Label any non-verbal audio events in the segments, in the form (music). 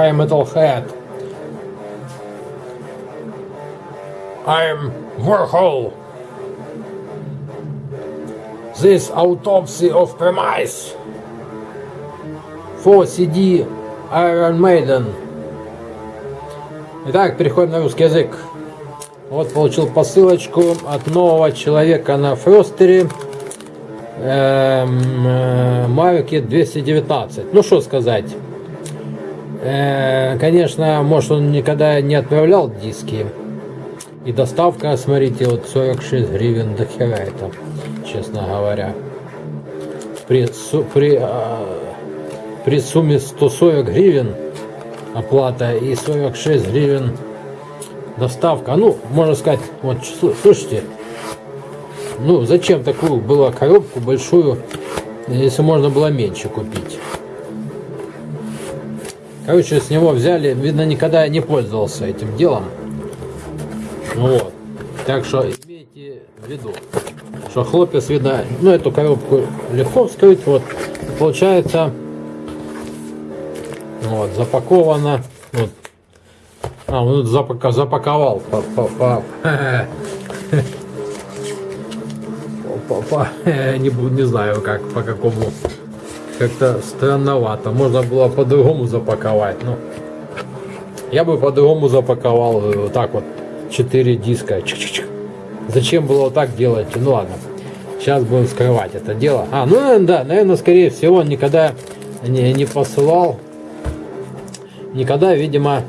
Hi Metalhead. I'm Warhol. This autopsy of premise. For CD Iron Maiden. Итак, переходим на русский язык. Вот получил посылочку от нового человека на Фростере. Эм, э, Марки 219. Ну что сказать. Э, конечно, может он никогда не отправлял диски. И доставка, смотрите, вот 46 гривен до хера это, честно говоря. При, при, а, при сумме 140 гривен оплата и 46 гривен доставка. Ну, можно сказать, вот, слушайте, ну, зачем такую было коробку большую, если можно было меньше купить? Короче, с него взяли, видно, никогда не пользовался этим делом. Вот. Так что имейте в виду, что хлопец, видно, ну эту коробку легко вскрыть. Вот. Получается, вот, запаковано. Вот. А, он запака, запаковал по, по, по, по, по, не, не знаю как, по какому. Как-то странновато. Можно было по-другому запаковать. но я бы по-другому запаковал. Вот э, так вот 4 диска. Чик -чик -чик. Зачем было вот так делать? Ну ладно. Сейчас будем скрывать это дело. А, ну да, наверное, скорее всего, он никогда не, не посылал. Никогда, видимо,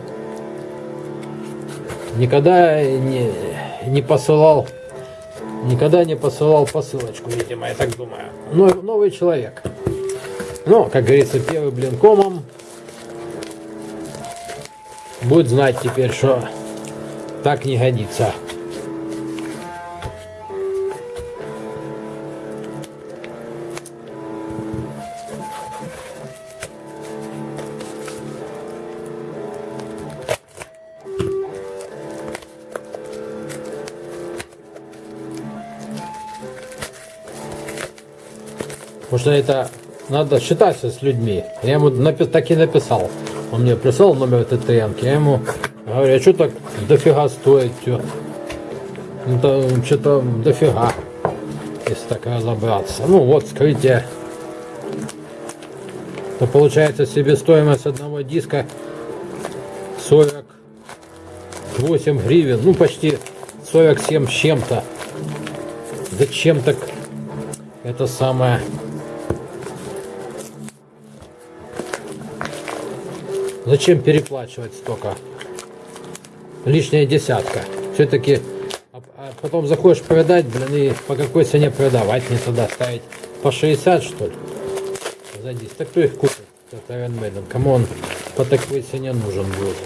никогда не, не посылал никогда не посылал посылочку, видимо, я так думаю. Но, новый человек. Ну, как говорится, первый блин комом будет знать теперь, что так не годится. Потому что это надо считаться с людьми. Я ему напи так и написал. Он мне прислал номер ТТН, я ему Говорю, а что так дофига стоит все? Ну, то что-то дофига, если так разобраться. Ну, вот скрытие. То получается себестоимость одного диска 48 гривен. Ну, почти 47 с чем-то. Зачем так это самое... Зачем переплачивать столько? лишняя десятка. Все-таки а, а потом заходишь продать, блин, и по какой цене продавать не туда ставить? По 60 что ли? За 10. Так кто их купит? Это Iron. Кому он по такой цене нужен будет?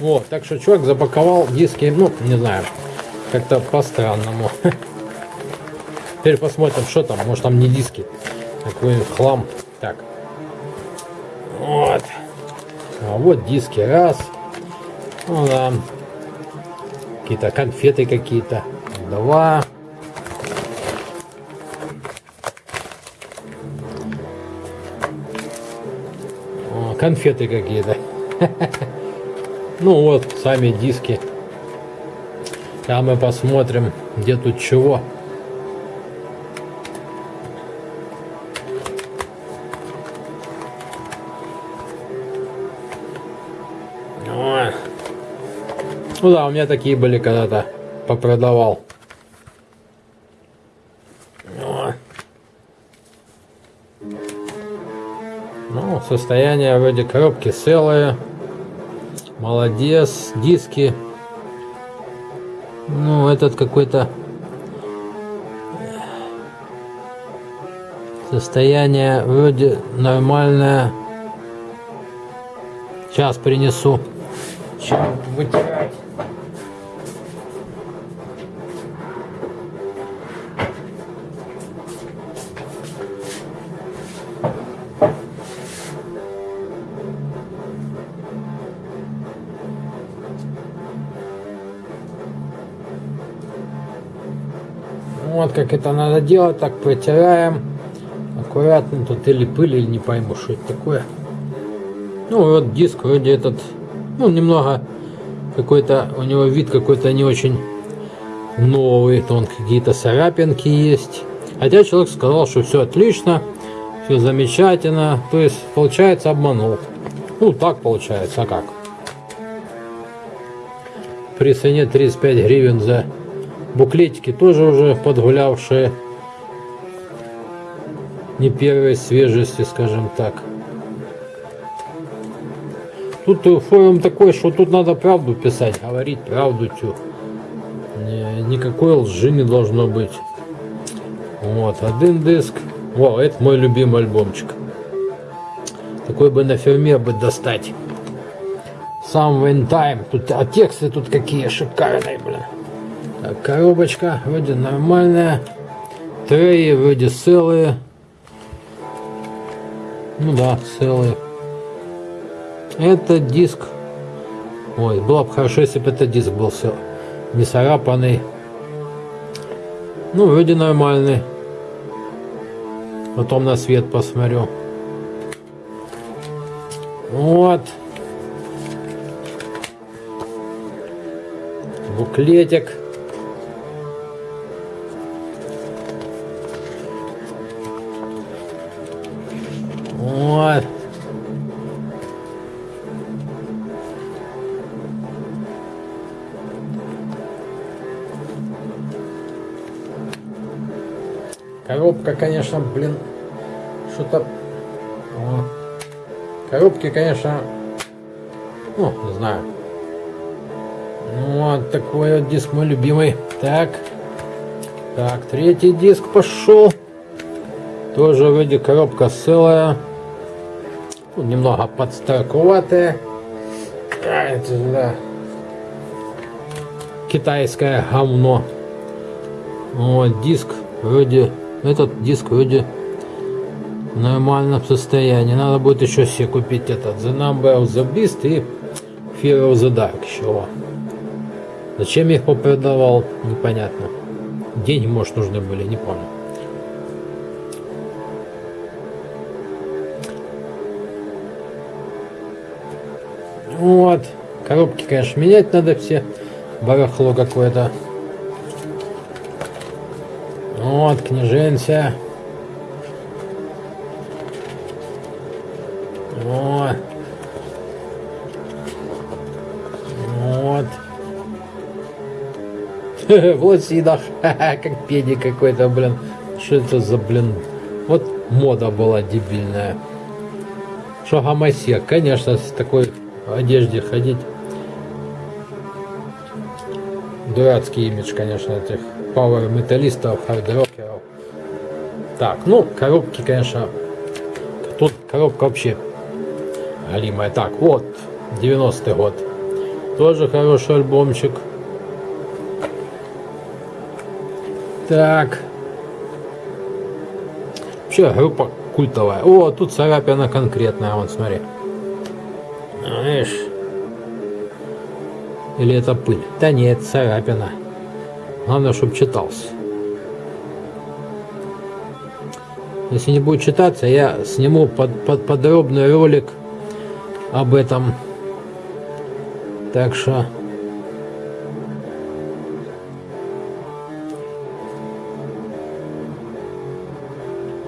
Вот, так что чувак запаковал диски, ну, не знаю, как-то по-странному. (laughs) Теперь посмотрим, что там. Может там не диски, какой хлам. Так. Вот. А вот диски раз. Ну да. Какие-то конфеты какие-то. Два. О, конфеты какие-то. (laughs) Ну вот, сами диски. А мы посмотрим, где тут чего. Ну да, у меня такие были когда-то. Попродавал. Ну, состояние вроде коробки целое. Молодец. Диски. Ну, этот какой-то... Состояние вроде нормальное. Сейчас принесу. Чем вытирать. Вот как это надо делать. Так протираем аккуратно, тут или пыль, или не пойму, что это такое. Ну вот диск вроде этот, ну немного какой-то, у него вид какой-то не очень новый, тон какие-то царапинки есть. Хотя человек сказал, что все отлично, все замечательно, то есть получается обманул. Ну так получается, а как? При цене 35 гривен за буклетики тоже уже подгулявшие не первой свежести, скажем так. Тут форум такой, что тут надо правду писать, говорить правду. Тю. Никакой лжи не должно быть. Вот, один диск. О, это мой любимый альбомчик. Такой бы на ферме бы достать. Сам time. Тут, а тексты тут какие шикарные, блин. Коробочка вроде нормальная. Треи вроде целые. Ну да, целые. Это диск. Ой, было бы хорошо, если бы этот диск был все не царапанный. Ну, вроде нормальный. Потом на свет посмотрю. Вот. Буклетик. Коробка, конечно, блин, что-то... Коробки, конечно, ну, не знаю. Ну, вот такой вот диск мой любимый. Так. Так, третий диск пошел. Тоже вроде коробка целая. Ну, немного подстарковатая. А, это, да. Китайское говно. Вот, диск вроде этот диск вроде в нормальном состоянии. Надо будет еще себе купить этот The Number of the Beast и Fear of the Dark еще. Зачем я их попродавал, непонятно. Деньги, может, нужны были, не помню. Вот. Коробки, конечно, менять надо все. Барахло какое-то. Вот, княженься. Вот. Вот. (laughs) вот сидах. (laughs) как педи какой-то, блин. Что это за, блин? Вот мода была дебильная. Что гомосек, конечно, с такой одежде ходить. Дурацкий имидж, конечно, этих пауэр металлистов, хардрокеров. Так, ну, коробки, конечно, тут коробка вообще галимая. Так, вот, 90-й год. Тоже хороший альбомчик. Так. Вообще группа культовая. О, тут царапина конкретная, вон, смотри. Знаешь. Или это пыль? Да нет, царапина. Главное, чтобы читался. Если не будет читаться, я сниму под, под, подробный ролик об этом. Так что...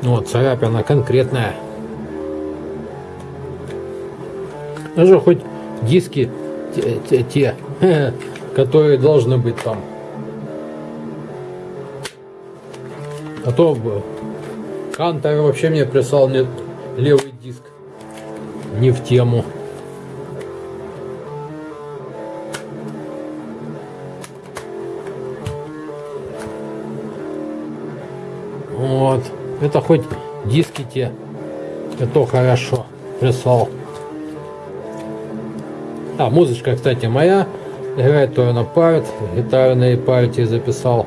Вот, царапина конкретная. Даже хоть диски те, те, те (laughs) которые должны быть там. А то Кантер вообще мне прислал мне левый диск. Не в тему. Вот. Это хоть диски те. Это хорошо прислал. А, музычка, кстати, моя. Играет то на парт. Гитарные партии записал.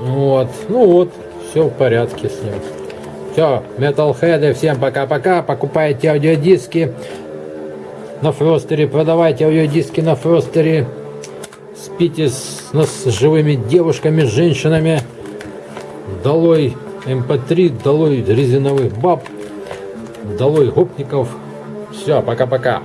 Вот. Ну вот, все в порядке с ним. Все, металлхеды, всем пока-пока. Покупайте аудиодиски на Фростере, продавайте аудиодиски на Фростере. Спите с, с живыми девушками, женщинами. Долой МП3, долой резиновых баб, долой гопников. Все, пока-пока.